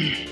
Yeah.